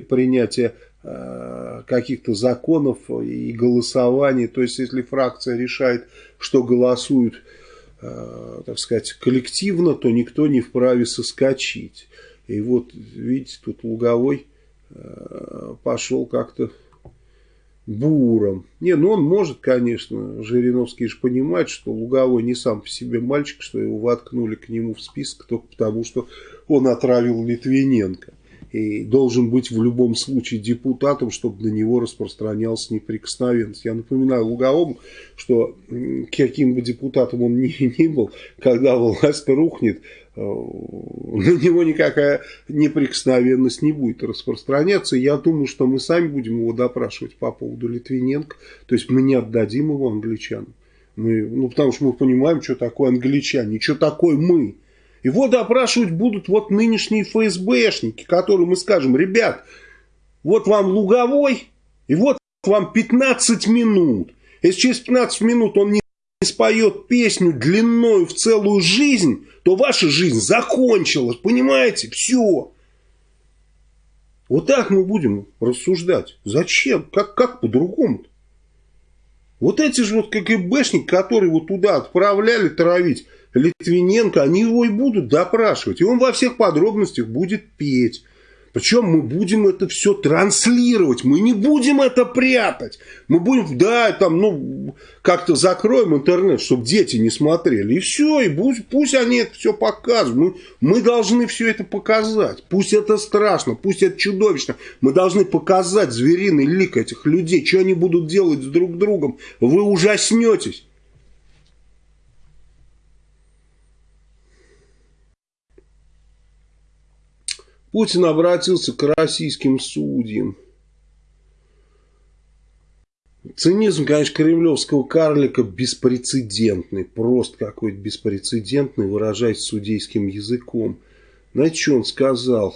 принятия э, каких-то законов и голосований. То есть, если фракция решает, что голосуют, э, так сказать, коллективно, то никто не вправе соскочить. И вот, видите, тут Луговой э, пошел как-то буром. Не, ну он может, конечно, Жириновский же понимает, что Луговой не сам по себе мальчик, что его воткнули к нему в список только потому, что он отравил Литвиненко. И должен быть в любом случае депутатом, чтобы на него распространялась неприкосновенность. Я напоминаю Луговому, что каким бы депутатом он ни, ни был, когда власть рухнет, Э, на него никакая неприкосновенность не будет распространяться. Я думаю, что мы сами будем его допрашивать по поводу Литвиненко. То есть мы не отдадим его англичанам. Мы, ну, потому что мы понимаем, что такое англичане, что такое мы. Его допрашивать будут вот нынешние ФСБшники, которым мы скажем, ребят, вот вам луговой, и вот вам 15 минут. Если через 15 минут он не споет песню длиною в целую жизнь, то ваша жизнь закончилась, понимаете? Все. Вот так мы будем рассуждать. Зачем? Как, как по-другому-то? Вот эти же вот КГБшники, которые вот туда отправляли травить Литвиненко, они его и будут допрашивать. И он во всех подробностях будет петь. Причем мы будем это все транслировать, мы не будем это прятать. Мы будем, да, там, ну, как-то закроем интернет, чтобы дети не смотрели. И все, и пусть, пусть они это все показывают. Мы, мы должны все это показать. Пусть это страшно, пусть это чудовищно. Мы должны показать звериный лик этих людей, что они будут делать с друг другом. Вы ужаснетесь. Путин обратился к российским судьям. Цинизм, конечно, кремлевского карлика беспрецедентный. Просто какой-то беспрецедентный, выражаясь судейским языком. Знаете, что он сказал?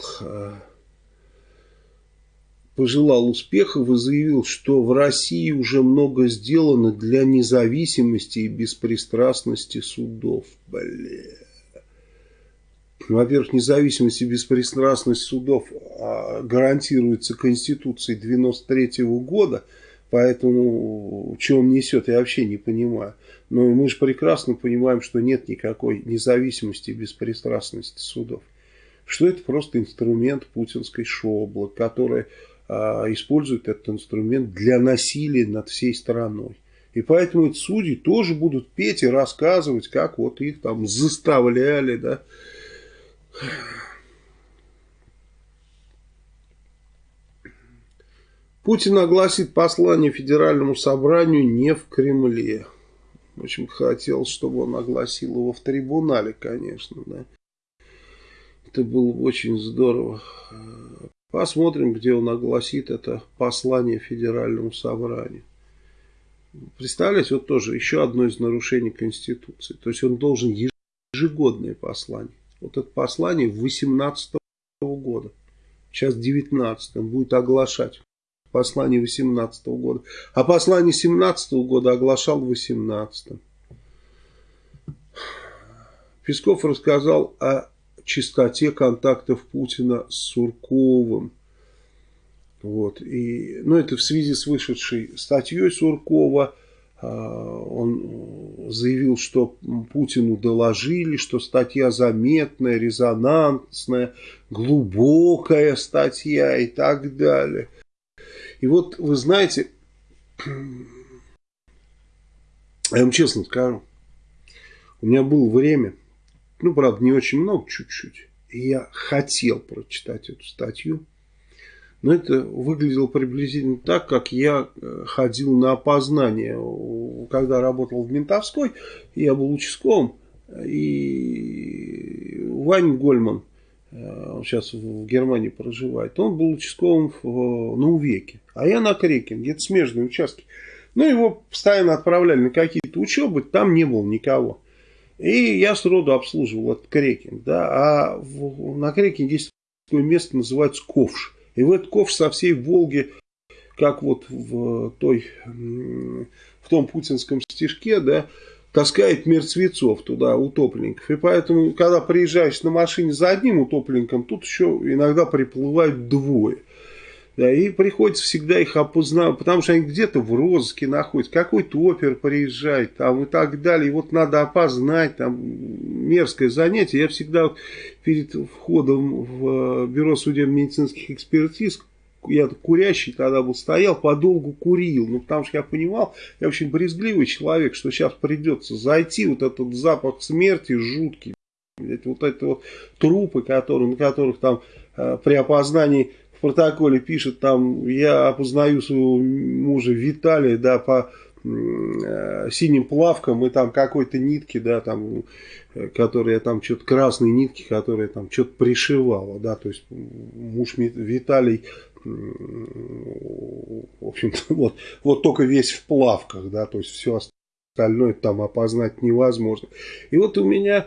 Пожелал успехов и заявил, что в России уже много сделано для независимости и беспристрастности судов. Блин. Во-первых, независимость и беспристрастность судов а, гарантируется Конституцией 93 -го года, поэтому что он несет, я вообще не понимаю. Но мы же прекрасно понимаем, что нет никакой независимости и беспристрастности судов. Что это просто инструмент путинской шоблы, который а, использует этот инструмент для насилия над всей страной. И поэтому эти судьи тоже будут петь и рассказывать, как вот их там заставляли, да, Путин огласит послание Федеральному собранию не в Кремле. Очень хотел, чтобы он огласил его в трибунале, конечно. Да. Это было бы очень здорово. Посмотрим, где он огласит это послание Федеральному собранию. Представляете, вот тоже еще одно из нарушений Конституции. То есть он должен ежегодное послание. Вот это послание 18 года. Сейчас 19 он будет оглашать послание 18 года. А послание 17 года оглашал в 18 Песков рассказал о чистоте контактов Путина с Сурковым. Вот. И, ну, это в связи с вышедшей статьей Суркова он заявил, что Путину доложили, что статья заметная, резонансная, глубокая статья и так далее. И вот вы знаете, я вам честно скажу, у меня было время, ну, правда, не очень много, чуть-чуть, и я хотел прочитать эту статью, но это выглядело приблизительно так, как я э, ходил на опознание, когда работал в Ментовской, я был участковым, и Вань Гольман, э, он сейчас в Германии проживает, он был участковым на Увеке, а я на Креке, где-то смежные участки. Ну, его постоянно отправляли на какие-то учебы, там не было никого. И я сроду обслуживал этот крекинг, да, а в, на крекинге есть такое место, называется ковш. И в этот ковш со всей Волги, как вот в той, в том путинском стишке, да, таскает мертвецов туда, утопленников. И поэтому, когда приезжаешь на машине за одним утопленником, тут еще иногда приплывают двое. Да, и приходится всегда их опознавать, потому что они где-то в розыске находятся, какой-то опер приезжает там и так далее. И вот надо опознать, там мерзкое занятие. Я всегда перед входом в э, бюро судебно-медицинских экспертиз я курящий тогда был, стоял, подолгу курил. Ну, потому что я понимал, я очень брезгливый человек, что сейчас придется зайти, вот этот запах смерти жуткий. Вот это вот трупы, которые, на которых там э, при опознании в протоколе пишет, там, я опознаю своего мужа Виталия, да, по э, синим плавкам и там какой-то нитки, да, там, которые там что-то красные нитки, которые там что-то пришивала, да, то есть муж Виталий в общем-то, вот, вот только весь в плавках, да, то есть все остальное там опознать невозможно. И вот у меня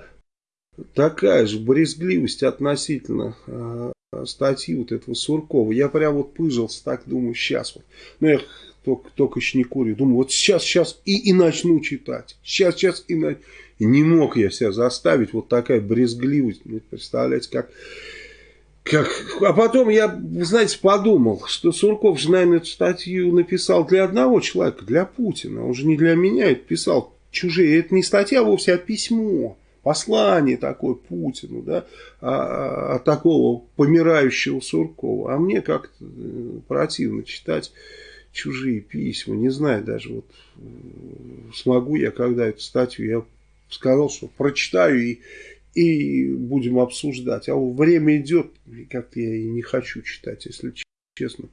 такая же брезгливость относительно э, статьи вот этого Суркова. Я прям вот пыжился, так думаю, сейчас вот. Ну, я только, только еще не курю. Думаю, вот сейчас, сейчас и, и начну читать. Сейчас, сейчас и, на... и не мог я себя заставить. Вот такая брезгливость. Ну, представляете, как как... А потом я, знаете, подумал, что Сурков же, наверное, эту статью написал для одного человека, для Путина. Он же не для меня это писал. Чужие. Это не статья вовсе, а письмо. Послание такое Путину, да, а, а, такого помирающего Суркова. А мне как-то э, противно читать чужие письма. Не знаю даже, вот э, смогу я когда эту статью, я сказал, что прочитаю и и будем обсуждать. А время идет, как-то я и не хочу читать, если честно.